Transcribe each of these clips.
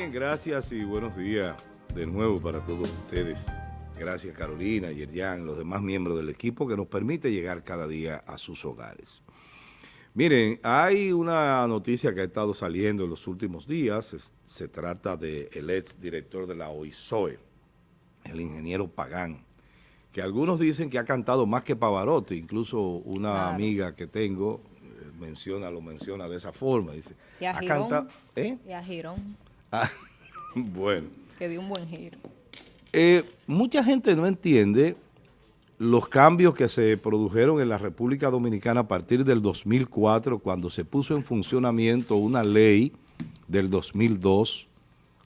Bien, gracias y buenos días de nuevo para todos ustedes. Gracias Carolina, Yerjan, los demás miembros del equipo que nos permite llegar cada día a sus hogares. Miren, hay una noticia que ha estado saliendo en los últimos días. se trata del ex director de la OISOE, el ingeniero Pagán, que algunos dicen que ha cantado más que Pavarotti. Incluso una amiga que tengo eh, menciona, lo menciona de esa forma. Dice, y a Girón. ¿eh? Y a Girón. Ah, bueno. Que dio un buen giro. Eh, mucha gente no entiende los cambios que se produjeron en la República Dominicana a partir del 2004, cuando se puso en funcionamiento una ley del 2002,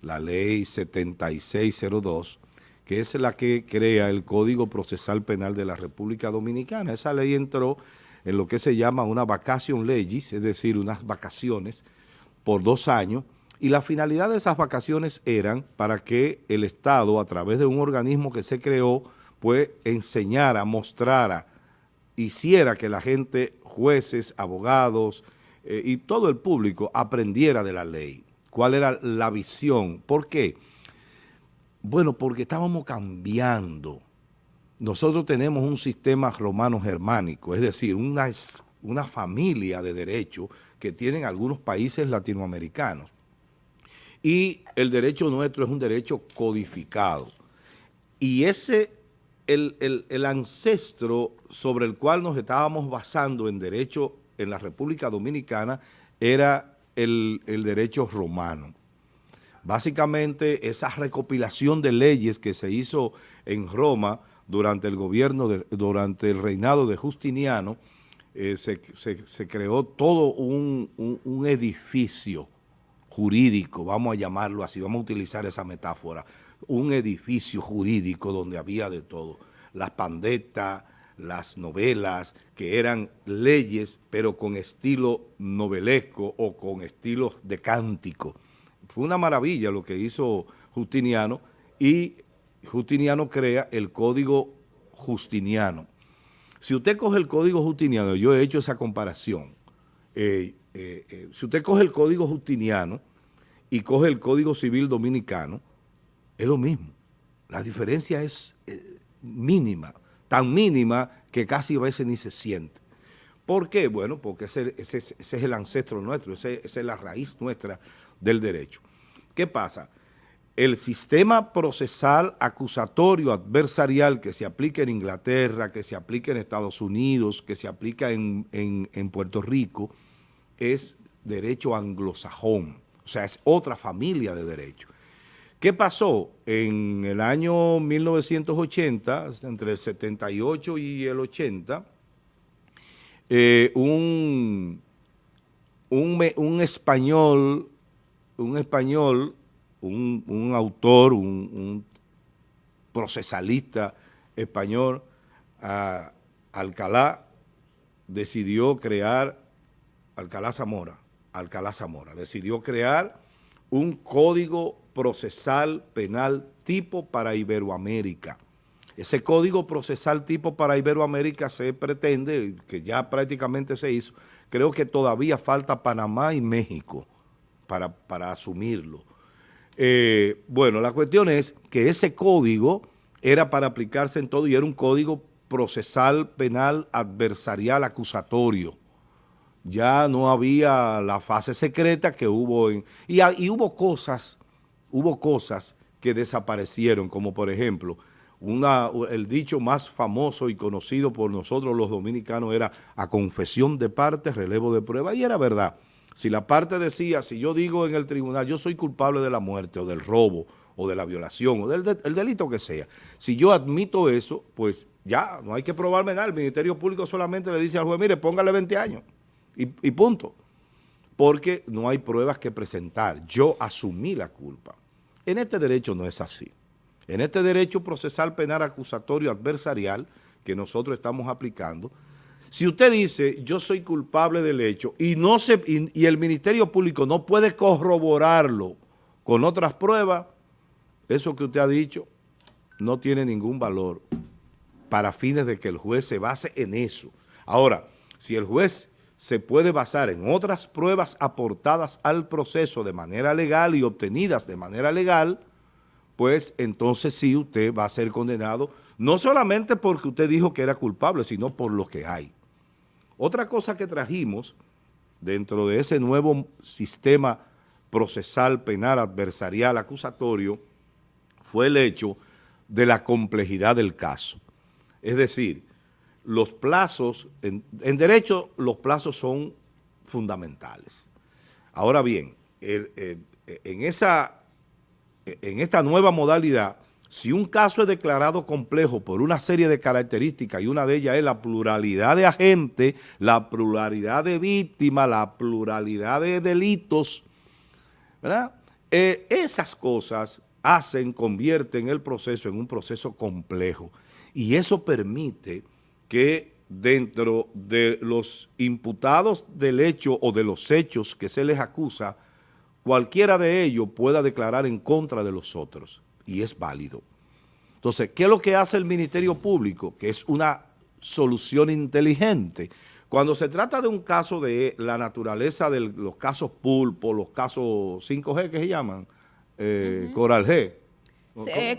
la ley 7602, que es la que crea el Código Procesal Penal de la República Dominicana. Esa ley entró en lo que se llama una vacation legis, es decir, unas vacaciones por dos años, y la finalidad de esas vacaciones eran para que el Estado, a través de un organismo que se creó, pues enseñara, mostrara, hiciera que la gente, jueces, abogados eh, y todo el público aprendiera de la ley. ¿Cuál era la visión? ¿Por qué? Bueno, porque estábamos cambiando. Nosotros tenemos un sistema romano-germánico, es decir, una, una familia de derechos que tienen algunos países latinoamericanos y el derecho nuestro es un derecho codificado. Y ese, el, el, ancestro sobre el cual nos estábamos basando en derecho en la República Dominicana era el, el derecho romano. Básicamente esa recopilación de leyes que se hizo en Roma durante el gobierno, de, durante el reinado de Justiniano, eh, se, se, creó todo un, un edificio jurídico, vamos a llamarlo así, vamos a utilizar esa metáfora, un edificio jurídico donde había de todo, las pandetas, las novelas, que eran leyes, pero con estilo novelesco o con estilos de cántico. Fue una maravilla lo que hizo Justiniano y Justiniano crea el Código Justiniano. Si usted coge el Código Justiniano, yo he hecho esa comparación, eh, eh, eh, si usted coge el Código Justiniano y coge el Código Civil Dominicano, es lo mismo. La diferencia es eh, mínima, tan mínima que casi a veces ni se siente. ¿Por qué? Bueno, porque ese, es el ancestro nuestro, esa es la raíz nuestra del derecho. ¿Qué pasa? El sistema procesal acusatorio adversarial que se aplica en Inglaterra, que se aplica en Estados Unidos, que se aplica en, en Puerto Rico, es derecho anglosajón, o sea, es otra familia de derecho. ¿Qué pasó? En el año 1980, entre el 78 y el 80, eh, un, un, español, un español, un, autor, un, procesalista español, Alcalá, decidió crear Alcalá Zamora, Alcalá Zamora, decidió crear un código procesal penal tipo para Iberoamérica. Ese código procesal tipo para Iberoamérica se pretende, que ya prácticamente se hizo, creo que todavía falta Panamá y México para, para asumirlo. Eh, bueno, la cuestión es que ese código era para aplicarse en todo y era un código procesal penal adversarial acusatorio ya no había la fase secreta que hubo en... Y, hubo cosas, hubo cosas que desaparecieron, como por ejemplo, una, el dicho más famoso y conocido por nosotros los dominicanos era a confesión de parte, relevo de prueba, y era verdad. Si la parte decía, si yo digo en el tribunal, yo soy culpable de la muerte o del robo o de la violación o del delito que sea, si yo admito eso, pues ya, no hay que probarme nada. El Ministerio Público solamente le dice al juez, mire, póngale 20 años y, punto. Porque no hay pruebas que presentar. Yo asumí la culpa. En este derecho no es así. En este derecho procesal penal acusatorio adversarial que nosotros estamos aplicando, si usted dice yo soy culpable del hecho y, no se, y, el Ministerio Público no puede corroborarlo con otras pruebas, eso que usted ha dicho no tiene ningún valor para fines de que el juez se base en eso. Ahora, si el juez se puede basar en otras pruebas aportadas al proceso de manera legal y obtenidas de manera legal, pues entonces sí usted va a ser condenado, no solamente porque usted dijo que era culpable, sino por lo que hay. Otra cosa que trajimos dentro de ese nuevo sistema procesal, penal, adversarial, acusatorio, fue el hecho de la complejidad del caso. Es decir, los plazos, en, derecho los plazos son fundamentales. Ahora bien, en, esa, en esta nueva modalidad, si un caso es declarado complejo por una serie de características y una de ellas es la pluralidad de agentes, la pluralidad de víctimas, la pluralidad de delitos, ¿verdad? Eh, esas cosas hacen, convierten el proceso en un proceso complejo y eso permite que dentro de los imputados del hecho o de los hechos que se les acusa, cualquiera de ellos pueda declarar en contra de los otros y es válido. Entonces, ¿qué es lo que hace el Ministerio Público? Que es una solución inteligente. Cuando se trata de un caso de la naturaleza de los casos pulpo, los casos 5G que se llaman, eh, Coral G.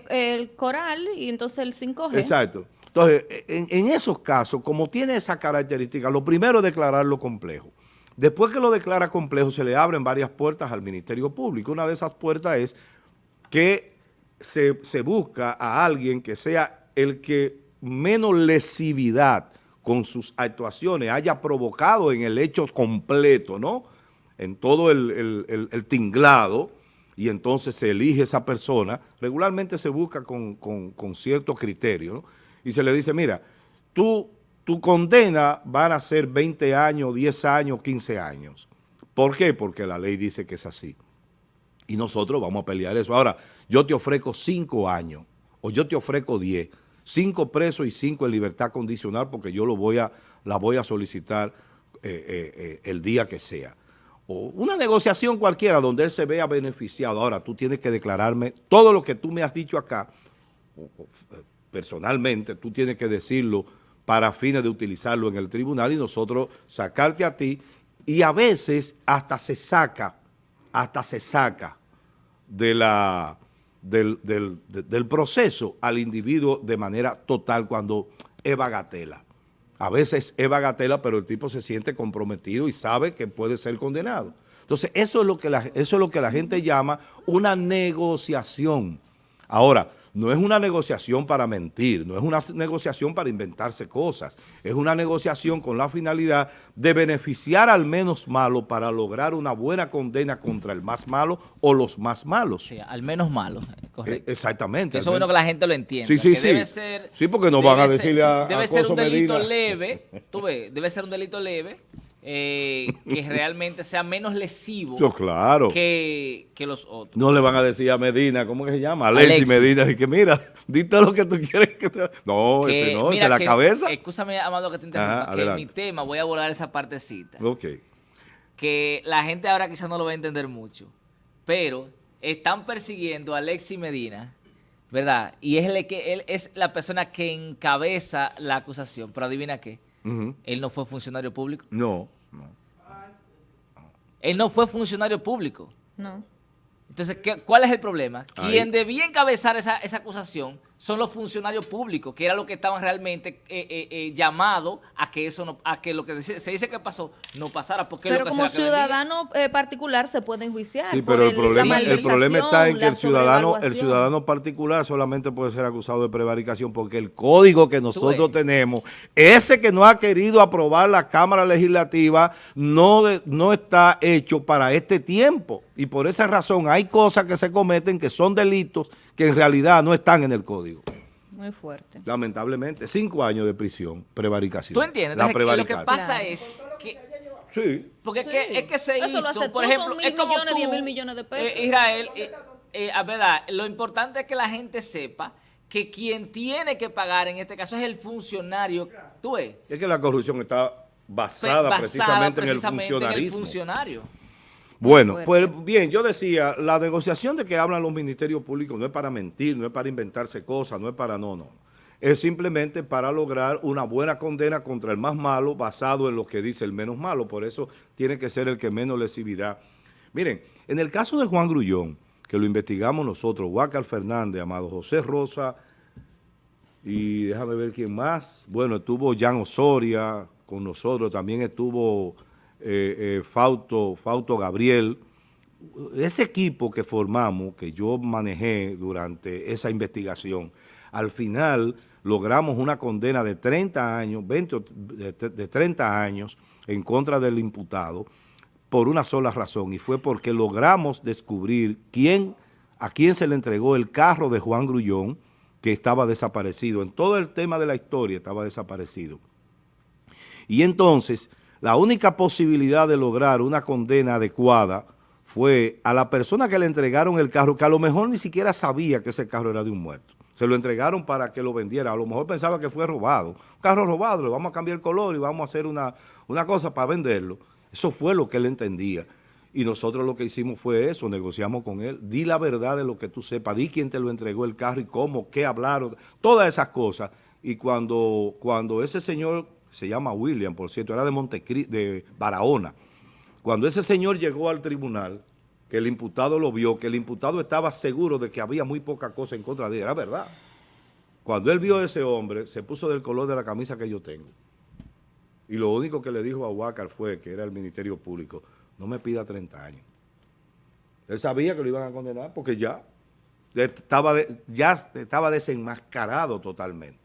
el Coral y entonces el 5G. Exacto. Entonces, en, esos casos, como tiene esa característica, lo primero es declararlo complejo. Después que lo declara complejo, se le abren varias puertas al Ministerio Público. Una de esas puertas es que se, busca a alguien que sea el que menos lesividad con sus actuaciones haya provocado en el hecho completo, ¿no? En todo el, tinglado, y entonces se elige esa persona. Regularmente se busca con, con, con cierto criterio, ¿no? Y se le dice, mira, tú, tu condena van a ser 20 años, 10 años, 15 años. ¿Por qué? Porque la ley dice que es así. Y nosotros vamos a pelear eso. Ahora, yo te ofrezco 5 años o yo te ofrezco 10, 5 presos y 5 en libertad condicional porque yo lo voy a, la voy a solicitar eh, eh, eh, el día que sea. O una negociación cualquiera donde él se vea beneficiado. Ahora, tú tienes que declararme todo lo que tú me has dicho acá, personalmente, tú tienes que decirlo para fines de utilizarlo en el tribunal y nosotros sacarte a ti y a veces hasta se saca, hasta se saca de la, del, del, proceso al individuo de manera total cuando es bagatela. A veces es bagatela, pero el tipo se siente comprometido y sabe que puede ser condenado. Entonces, eso es lo que eso es lo que la gente llama una negociación. Ahora, no es una negociación para mentir, no es una negociación para inventarse cosas, es una negociación con la finalidad de beneficiar al menos malo para lograr una buena condena contra el más malo o los más malos. Sí, al menos malo, eh, correcto. exactamente. Eso es bueno que la gente lo entienda. Sí, sí, sí. Debe ser, sí, porque no van a decirle a Debe ser un delito leve, tú ves, debe ser un delito leve eh, que realmente sea menos lesivo claro. que, los otros. No le van a decir a Medina, ¿cómo que se llama? Alexis, Medina, y que mira, dite lo que tú quieres que te... No, ese no, ese es la cabeza. Escúchame, Amado, que te interrumpa, que en mi tema voy a abordar esa partecita. Ok. Que la gente ahora quizás no lo va a entender mucho, pero están persiguiendo a Alexis Medina, ¿verdad? Y es, el que, él es la persona que encabeza la acusación, pero adivina qué, él no fue funcionario público. No. Él no fue funcionario público. No. Entonces, ¿cuál es el problema? Quien debía encabezar esa, esa acusación son los funcionarios públicos, que era lo que estaban realmente eh, eh, eh, llamados a que eso no, a que lo que se dice que pasó no pasara. Porque pero como ciudadano particular se puede enjuiciar. Sí, pero el, problema, el problema está en que el ciudadano, el ciudadano particular solamente puede ser acusado de prevaricación porque el código que nosotros tenemos, ese que no ha querido aprobar la Cámara Legislativa, no, no está hecho para este tiempo. Y por esa razón hay cosas que se cometen que son delitos que en realidad no están en el código. Muy fuerte. Lamentablemente, cinco años de prisión, prevaricación. ¿Tú entiendes? La lo que pasa es que... Sí. Porque Es, que, es que se hizo, por ejemplo, es como millones, tú, mil millones de pesos. Eh, Israel, eh, eh, a verdad, lo importante es que la gente sepa que quien tiene que pagar en este caso es el funcionario. ¿Tú ves? Es que la corrupción está basada, precisamente, en el funcionarismo. En el funcionario. Bueno, pues bien, yo decía, la negociación de que hablan los ministerios públicos no es para mentir, no es para inventarse cosas, no es para no, no. es simplemente para lograr una buena condena contra el más malo basado en lo que dice el menos malo. Por eso tiene que ser el que menos lesividad. Miren, en el caso de Juan Grullón, que lo investigamos nosotros, Huácar Fernández, Amado José Rosa, y déjame ver quién más. Bueno, estuvo Jan Osoria con nosotros, también estuvo eh, eh, Fausto Gabriel. Ese equipo que formamos, que yo manejé durante esa investigación, al final logramos una condena de 30 años, 20 de, de 30 años en contra del imputado por una sola razón y fue porque logramos descubrir quién, a quién se le entregó el carro de Juan Grullón, que estaba desaparecido. En todo el tema de la historia estaba desaparecido. Y entonces, la única posibilidad de lograr una condena adecuada fue a la persona que le entregaron el carro, que a lo mejor ni siquiera sabía que ese carro era de un muerto. Se lo entregaron para que lo vendiera. A lo mejor pensaba que fue robado. Un carro robado, le vamos a cambiar el color y vamos a hacer una, una cosa para venderlo. Eso fue lo que él entendía. Y nosotros lo que hicimos fue eso, negociamos con él. Di la verdad de lo que tú sepas, di quién te lo entregó el carro y cómo, qué hablaron, todas esas cosas. Y cuando, cuando ese señor, se llama William, por cierto, era de Montecri, de Barahona, cuando ese señor llegó al tribunal, que el imputado lo vio, que el imputado estaba seguro de que había muy poca cosa en contra de él, era verdad. Cuando él vio a ese hombre, se puso del color de la camisa que yo tengo. Y lo único que le dijo a Huácar fue, que era el Ministerio Público, no me pida 30 años. Él sabía que lo iban a condenar porque ya estaba, ya estaba desenmascarado totalmente.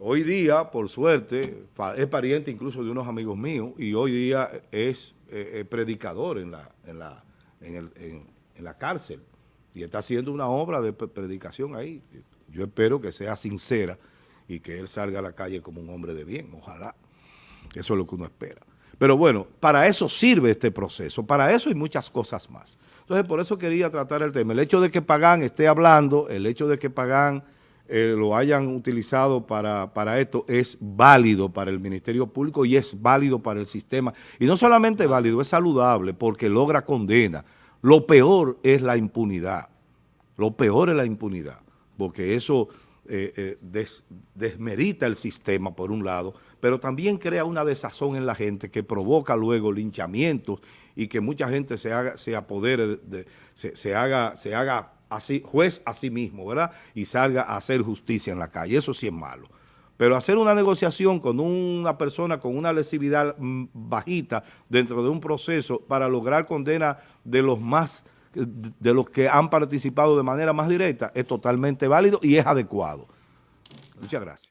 Hoy día, por suerte, es pariente incluso de unos amigos míos y hoy día es eh, eh, predicador en la, en, la, en, la cárcel y está haciendo una obra de predicación ahí. Yo espero que sea sincera y que él salga a la calle como un hombre de bien, ojalá. Eso es lo que uno espera. Pero bueno, para eso sirve este proceso, para eso hay muchas cosas más. Entonces, por eso quería tratar el tema. El hecho de que Pagán esté hablando, el hecho de que Pagán eh, lo hayan utilizado para, para esto, es válido para el Ministerio Público y es válido para el sistema. Y no solamente válido, es saludable porque logra condena. Lo peor es la impunidad. Lo peor es la impunidad, porque eso eh, eh, desmerita el sistema por un lado, pero también crea una desazón en la gente que provoca luego linchamientos y que mucha gente se haga, se apodere, de, se, haga, se haga así, juez a sí mismo, ¿verdad? Y salga a hacer justicia en la calle. Eso sí es malo. Pero hacer una negociación con una persona con una lesividad mm, bajita dentro de un proceso para lograr condena de los más de los que han participado de manera más directa es totalmente válido y es adecuado. Muchas gracias.